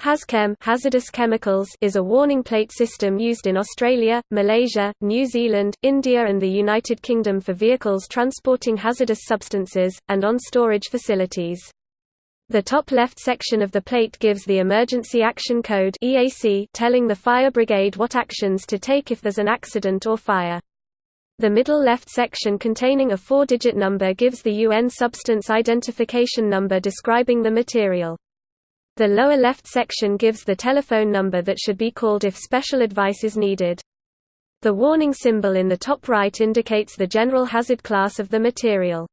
HazChem hazardous chemicals is a warning plate system used in Australia, Malaysia, New Zealand, India and the United Kingdom for vehicles transporting hazardous substances, and on storage facilities. The top left section of the plate gives the Emergency Action Code telling the fire brigade what actions to take if there's an accident or fire. The middle left section containing a four-digit number gives the UN Substance Identification Number describing the material. The lower left section gives the telephone number that should be called if special advice is needed. The warning symbol in the top right indicates the general hazard class of the material.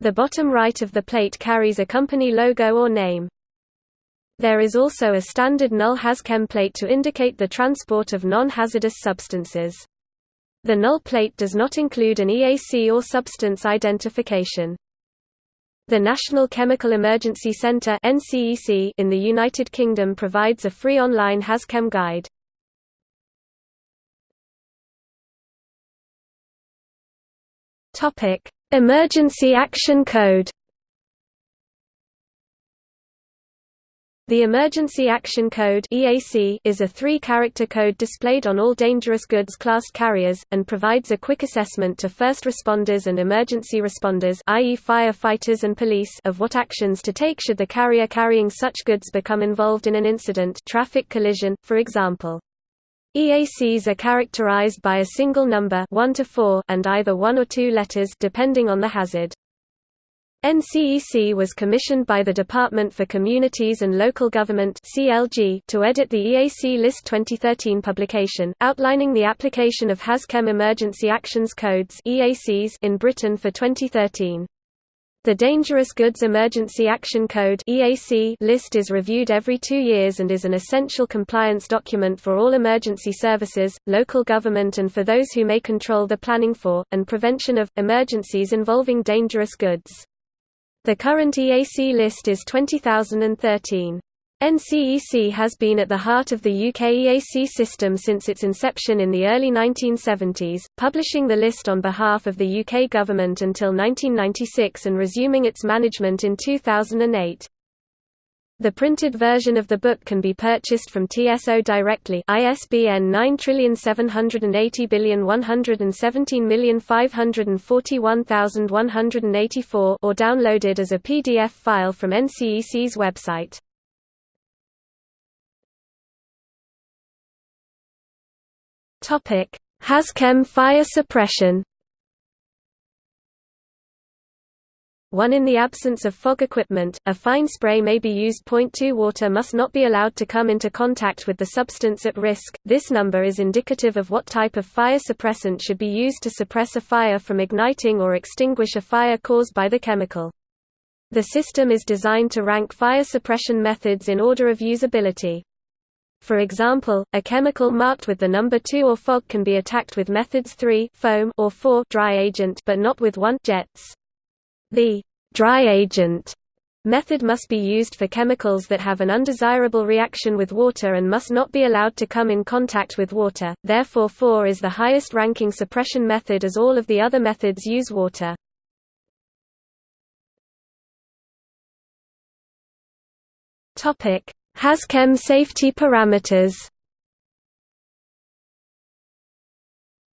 The bottom right of the plate carries a company logo or name. There is also a standard null hazchem plate to indicate the transport of non-hazardous substances. The null plate does not include an EAC or substance identification. The National Chemical Emergency Centre in the United Kingdom provides a free online HazChem guide. Emergency Action Code The Emergency Action Code is a three-character code displayed on all dangerous goods classed carriers and provides a quick assessment to first responders and emergency responders, i.e., firefighters and police, of what actions to take should the carrier carrying such goods become involved in an incident, traffic collision, for example. EACs are characterized by a single number 1 to 4 and either one or two letters depending on the hazard. NCEC was commissioned by the Department for Communities and Local Government (CLG) to edit the EAC List 2013 publication, outlining the application of HazChem Emergency Actions Codes (EACs) in Britain for 2013. The Dangerous Goods Emergency Action Code (EAC) list is reviewed every 2 years and is an essential compliance document for all emergency services, local government and for those who may control the planning for and prevention of emergencies involving dangerous goods. The current EAC list is 20013. NCEC has been at the heart of the UK EAC system since its inception in the early 1970s, publishing the list on behalf of the UK government until 1996 and resuming its management in 2008. The printed version of the book can be purchased from TSO directly ISBN 9780117541184 or downloaded as a PDF file from NCEC's website. Topic: HazChem fire suppression 1 In the absence of fog equipment, a fine spray may be used. 2 Water must not be allowed to come into contact with the substance at risk. This number is indicative of what type of fire suppressant should be used to suppress a fire from igniting or extinguish a fire caused by the chemical. The system is designed to rank fire suppression methods in order of usability. For example, a chemical marked with the number 2 or fog can be attacked with methods 3 foam or 4 dry agent but not with 1 jets. The dry agent. Method must be used for chemicals that have an undesirable reaction with water and must not be allowed to come in contact with water, therefore 4 is the highest ranking suppression method as all of the other methods use water. HazChem safety parameters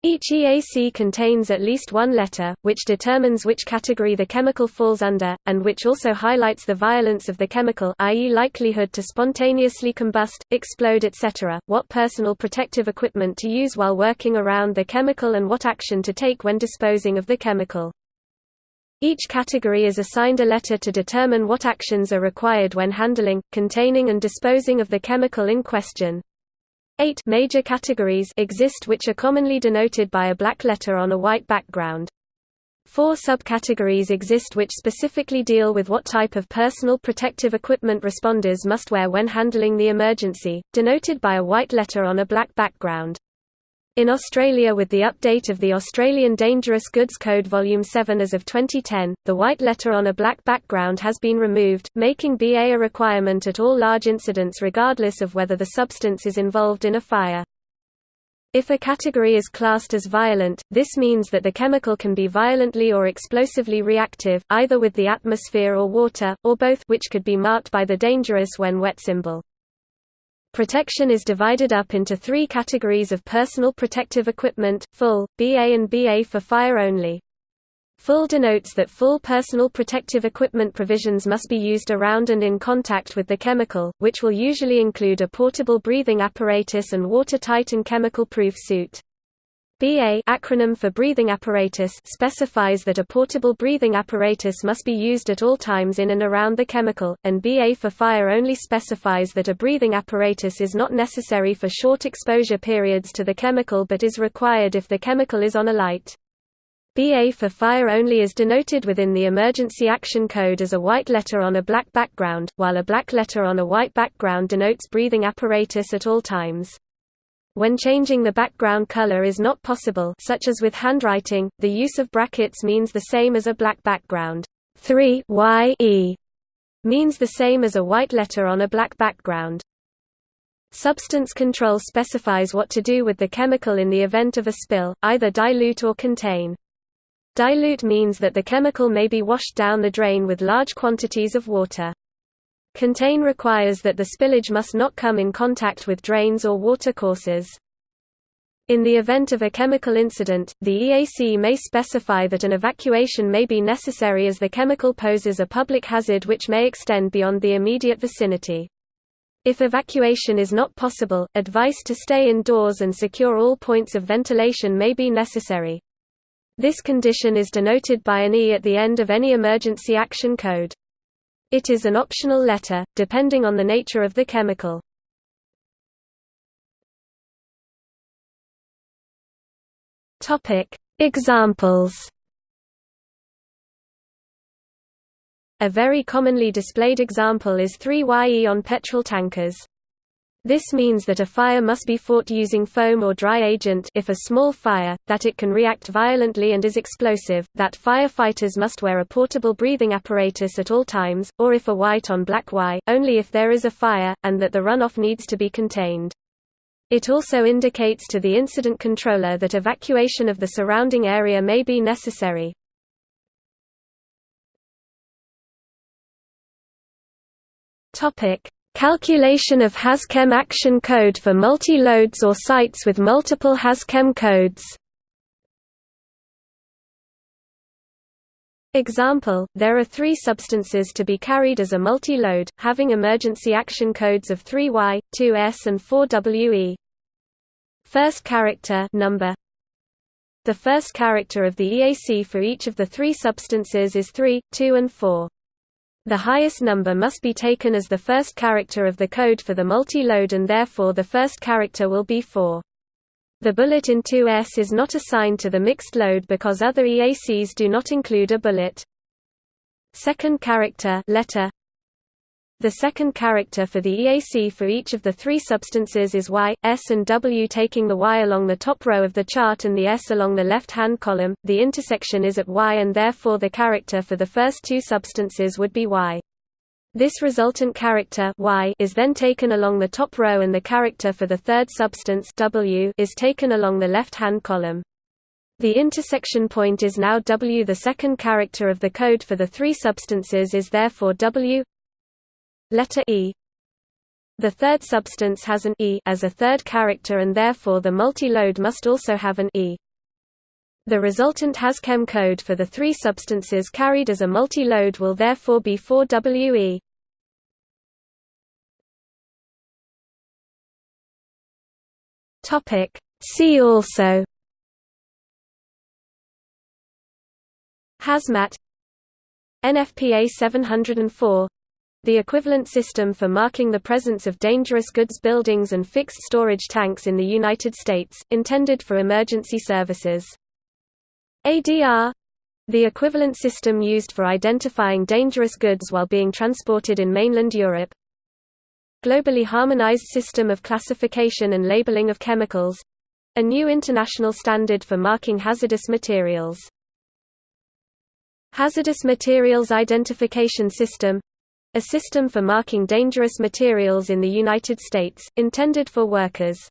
Each EAC contains at least one letter, which determines which category the chemical falls under, and which also highlights the violence of the chemical i.e. likelihood to spontaneously combust, explode etc., what personal protective equipment to use while working around the chemical and what action to take when disposing of the chemical. Each category is assigned a letter to determine what actions are required when handling, containing and disposing of the chemical in question. Eight major categories exist which are commonly denoted by a black letter on a white background. Four subcategories exist which specifically deal with what type of personal protective equipment responders must wear when handling the emergency, denoted by a white letter on a black background. In Australia with the update of the Australian Dangerous Goods Code Volume 7 as of 2010, the white letter on a black background has been removed, making BA a requirement at all large incidents regardless of whether the substance is involved in a fire. If a category is classed as violent, this means that the chemical can be violently or explosively reactive, either with the atmosphere or water, or both which could be marked by the dangerous when wet symbol. Protection is divided up into three categories of personal protective equipment, full, BA and BA for fire only. Full denotes that full personal protective equipment provisions must be used around and in contact with the chemical, which will usually include a portable breathing apparatus and watertight and chemical-proof suit. BA acronym for breathing apparatus specifies that a portable breathing apparatus must be used at all times in and around the chemical, and BA for fire only specifies that a breathing apparatus is not necessary for short exposure periods to the chemical but is required if the chemical is on a light. BA for fire only is denoted within the Emergency Action Code as a white letter on a black background, while a black letter on a white background denotes breathing apparatus at all times. When changing the background color is not possible such as with handwriting, the use of brackets means the same as a black background. 3 y e means the same as a white letter on a black background. Substance control specifies what to do with the chemical in the event of a spill, either dilute or contain. Dilute means that the chemical may be washed down the drain with large quantities of water. Contain requires that the spillage must not come in contact with drains or watercourses. In the event of a chemical incident, the EAC may specify that an evacuation may be necessary as the chemical poses a public hazard which may extend beyond the immediate vicinity. If evacuation is not possible, advice to stay indoors and secure all points of ventilation may be necessary. This condition is denoted by an E at the end of any emergency action code. It is an optional letter, depending on the nature of the chemical. Examples A very commonly displayed example is 3YE on petrol tankers. This means that a fire must be fought using foam or dry agent if a small fire, that it can react violently and is explosive, that firefighters must wear a portable breathing apparatus at all times, or if a white on black Y, only if there is a fire, and that the runoff needs to be contained. It also indicates to the incident controller that evacuation of the surrounding area may be necessary. Calculation of HazChem action code for multi-loads or sites with multiple HazChem codes Example, there are three substances to be carried as a multi-load, having emergency action codes of 3Y, 2S and 4WE. First character number. The first character of the EAC for each of the three substances is 3, 2 and 4. The highest number must be taken as the first character of the code for the multi-load and therefore the first character will be 4. The bullet in 2S is not assigned to the mixed load because other EACs do not include a bullet. Second character letter the second character for the EAC for each of the three substances is Y, S and W taking the Y along the top row of the chart and the S along the left-hand column. The intersection is at Y and therefore the character for the first two substances would be Y. This resultant character y is then taken along the top row and the character for the third substance w is taken along the left-hand column. The intersection point is now W. The second character of the code for the three substances is therefore W letter E. The third substance has an E as a third character and therefore the multi-load must also have an E. The resultant HazChem code for the three substances carried as a multi-load will therefore be 4WE. Topic. See also. Hazmat. NFPA 704 the equivalent system for marking the presence of dangerous goods buildings and fixed storage tanks in the United States, intended for emergency services. ADR the equivalent system used for identifying dangerous goods while being transported in mainland Europe. Globally harmonized system of classification and labeling of chemicals a new international standard for marking hazardous materials. Hazardous Materials Identification System a system for marking dangerous materials in the United States, intended for workers.